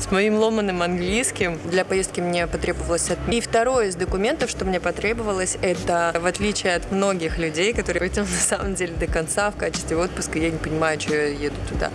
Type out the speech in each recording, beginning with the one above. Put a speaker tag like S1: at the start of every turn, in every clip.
S1: с моим ломаным английским. Для поездки мне потребовалось... От... И второе из документов, что мне потребовалось, это, в отличие от многих людей, которые этим на самом деле до конца в качестве отпуска, я не понимаю, что я еду туда.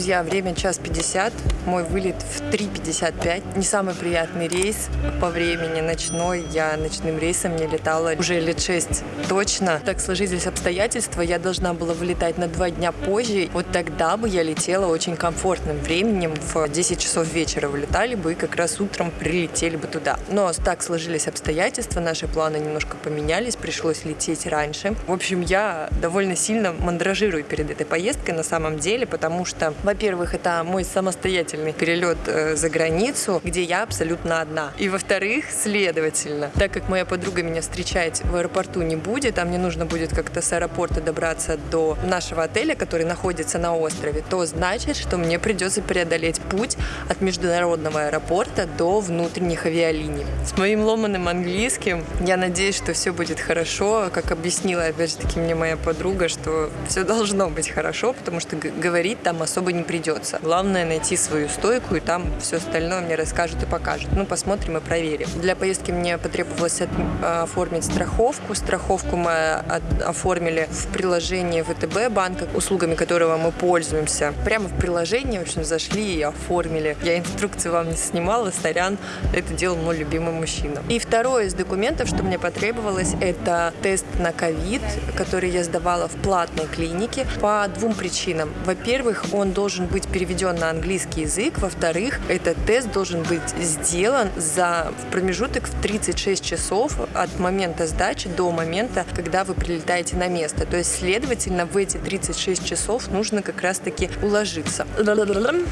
S1: Друзья, время час 50, мой вылет в 3.55. Не самый приятный рейс по времени, ночной. Я ночным рейсом не летала уже лет 6 точно. Так сложились обстоятельства, я должна была вылетать на два дня позже. Вот тогда бы я летела очень комфортным временем. В 10 часов вечера вылетали бы и как раз утром прилетели бы туда. Но так сложились обстоятельства, наши планы немножко поменялись, пришлось лететь раньше. В общем, я довольно сильно мандражирую перед этой поездкой на самом деле, потому что, во-первых, это мой самостоятельный перелет э, за границу, где я абсолютно одна. И во-вторых, следовательно, так как моя подруга меня встречать в аэропорту не будет, а мне нужно будет как-то с аэропорта добраться до нашего отеля, который находится на острове, то значит, что мне придется преодолеть путь от международного аэропорта до внутренних авиалиний. С моим ломаным английским я надеюсь, что все будет хорошо. Как объяснила, опять же таки, мне моя подруга, что все должно быть хорошо, потому что говорить там особо не придется. Главное найти свою стойку, и там все остальное мне расскажут и покажут. Ну, посмотрим и проверим. Для поездки мне потребовалось оформить страховку. Страховку мы оформили в приложении ВТБ банка, услугами которого мы пользуемся. Прямо в приложении, в общем, зашли и оформили. Я инструкции вам не снимала, сорян, это делал мой любимый мужчина. И второе из документов, что мне потребовалось, это тест на ковид, который я сдавала в платной клинике по двум причинам. Во-первых, он должен быть переведен на английский язык. Во-вторых, этот тест должен быть сделан за промежуток в 36 часов от момента сдачи до момента, когда вы прилетаете на место. То есть, следовательно, в эти 36 часов нужно как раз-таки уложиться.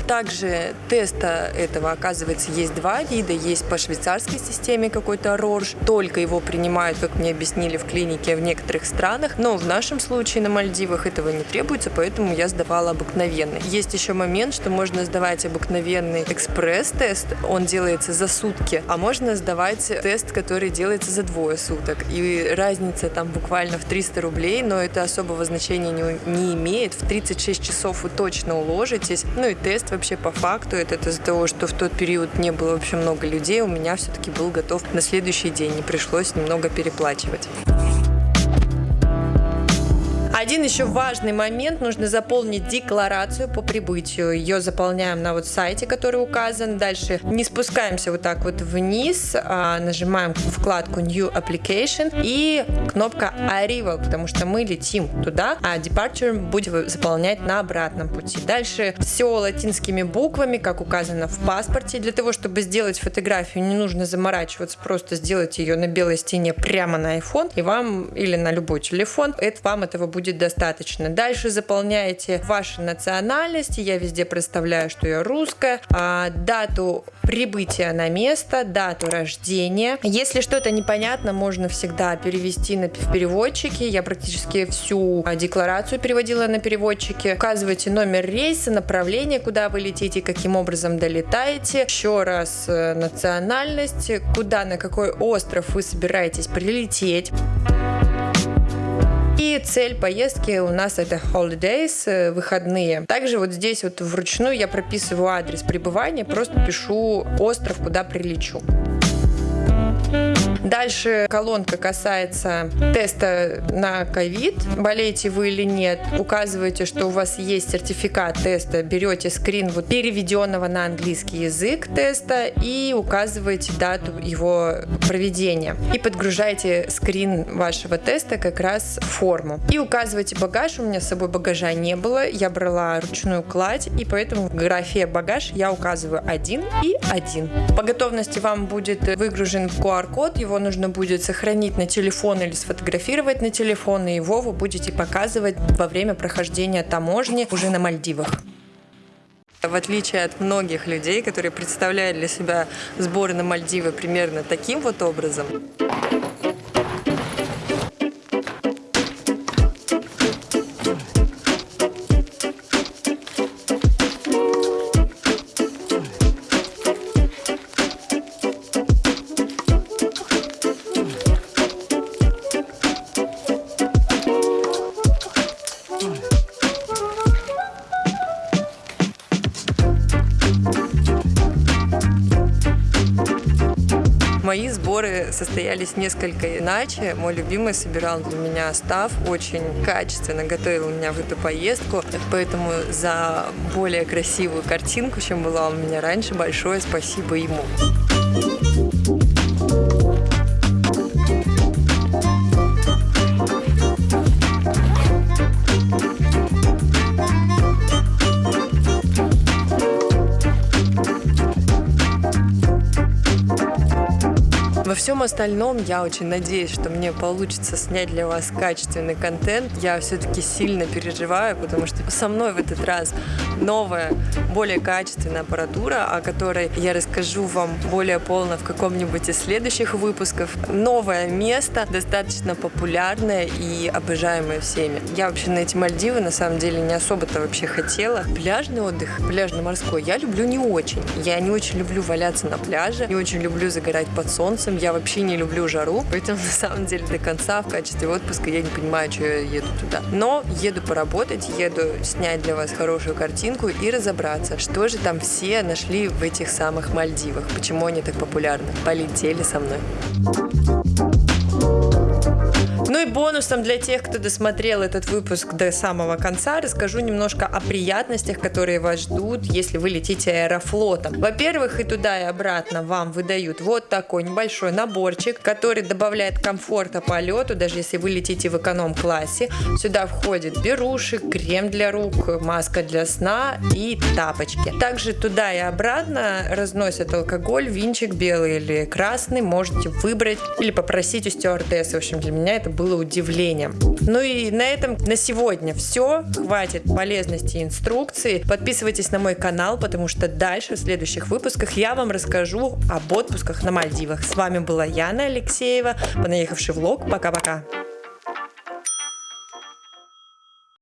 S1: Также теста этого, оказывается, есть два вида. Есть по швейцарской системе какой-то РОРЖ. Только его принимают, как мне объяснили, в клинике в некоторых странах. Но в нашем случае на Мальдивах этого не требуется, поэтому я сдавала обыкновенный. Есть еще момент, что можно сдавать обыкновенный экспресс-тест, он делается за сутки, а можно сдавать тест, который делается за двое суток. И разница там буквально в 300 рублей, но это особого значения не, не имеет. В 36 часов вы точно уложитесь. Ну и тест вообще по факту, это из-за того, что в тот период не было вообще много людей, у меня все-таки был готов на следующий день, не пришлось немного переплачивать. Один еще важный момент, нужно заполнить декларацию по прибытию. Ее заполняем на вот сайте, который указан. Дальше не спускаемся вот так вот вниз, а нажимаем вкладку New Application и кнопка Arrival, потому что мы летим туда, а Departure будем заполнять на обратном пути. Дальше все латинскими буквами, как указано в паспорте. Для того, чтобы сделать фотографию, не нужно заморачиваться, просто сделать ее на белой стене прямо на iPhone, и вам или на любой телефон, это вам этого будет достаточно. Дальше заполняете ваши национальности. Я везде проставляю, что я русская. А, дату прибытия на место, дату рождения. Если что-то непонятно, можно всегда перевести на, в переводчике. Я практически всю декларацию переводила на переводчике. Указывайте номер рейса, направление, куда вы летите, каким образом долетаете. Еще раз э, национальность, куда, на какой остров вы собираетесь прилететь. И цель поездки у нас это holidays, э, выходные. Также вот здесь вот вручную я прописываю адрес пребывания, просто пишу остров, куда прилечу. Дальше колонка касается теста на ковид. Болеете вы или нет, указываете, что у вас есть сертификат теста, берете скрин вот переведенного на английский язык теста и указываете дату его проведения. И подгружаете скрин вашего теста как раз в форму. И указываете багаж. У меня с собой багажа не было. Я брала ручную кладь, и поэтому в графе багаж я указываю один и один. По готовности вам будет выгружен QR-код, нужно будет сохранить на телефон или сфотографировать на телефон, и его вы будете показывать во время прохождения таможни уже на Мальдивах. В отличие от многих людей, которые представляют для себя сборы на Мальдивы примерно таким вот образом, состоялись несколько иначе. Мой любимый собирал для меня став, очень качественно готовил меня в эту поездку, поэтому за более красивую картинку, чем была у меня раньше, большое спасибо ему. Всем остальном я очень надеюсь, что мне получится снять для вас качественный контент. Я все-таки сильно переживаю, потому что со мной в этот раз новая, более качественная аппаратура, о которой я расскажу вам более полно в каком-нибудь из следующих выпусков. Новое место, достаточно популярное и обожаемое всеми. Я вообще на эти Мальдивы на самом деле не особо-то вообще хотела. Пляжный отдых, пляжно-морской, я люблю не очень. Я не очень люблю валяться на пляже, не очень люблю загорать под солнцем, я вообще не люблю жару, поэтому на самом деле до конца в качестве отпуска я не понимаю, что я еду туда. Но еду поработать, еду снять для вас хорошую картинку и разобраться, что же там все нашли в этих самых Мальдивах, почему они так популярны. Полетели со мной. Ну и бонусом для тех, кто досмотрел этот выпуск до самого конца, расскажу немножко о приятностях, которые вас ждут, если вы летите аэрофлотом. Во-первых, и туда, и обратно вам выдают вот такой небольшой наборчик, который добавляет комфорта полету, даже если вы летите в эконом-классе. Сюда входит беруши, крем для рук, маска для сна и тапочки. Также туда и обратно разносят алкоголь, винчик белый или красный, можете выбрать или попросить у стюардессы. В общем, для меня это было удивлением. Ну и на этом на сегодня все. Хватит полезности и инструкции. Подписывайтесь на мой канал, потому что дальше в следующих выпусках я вам расскажу об отпусках на Мальдивах. С вами была Яна Алексеева, понаехавший влог. Пока-пока.